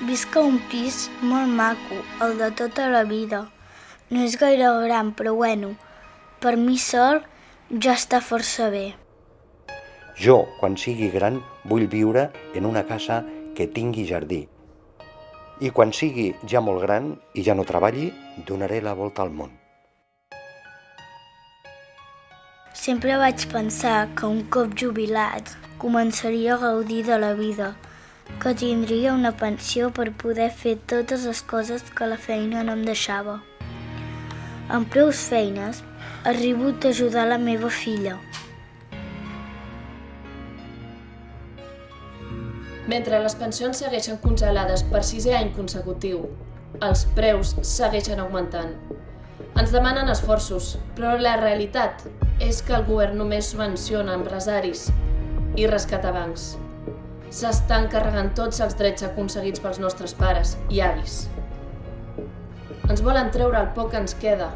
Visc a un pis molt maco, el de tota la vida. No és gaire gran, però bueno, per mi sol ja està força bé. Jo, quan sigui gran, vull viure en una casa que tingui jardí. I quan sigui ja molt gran i ja no treballi, donaré la volta al món. Sempre vaig pensar que un cop jubilat començaria a gaudir de la vida, que tindria una pensió per poder fer totes les coses que la feina no em deixava. Amb prou feines, arribo a ajudar la meva filla. Mentre les pensions segueixen congelades per sisè any consecutiu, els preus segueixen augmentant. Ens demanen esforços, però la realitat és que el govern només subvenciona empresaris i rescata bancs. S'estan carregant tots els drets aconseguits pels nostres pares i avis. Ens volen treure el poc que ens queda.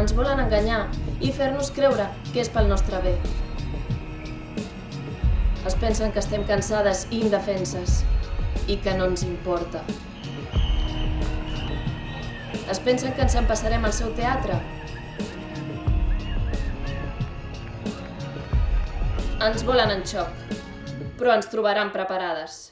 Ens volen enganyar i fer-nos creure que és pel nostre bé. Es pensen que estem cansades i indefenses i que no ens importa. Es pensen que ens empassarem al seu teatre? Ens volen en xoc, però ens trobaran preparades.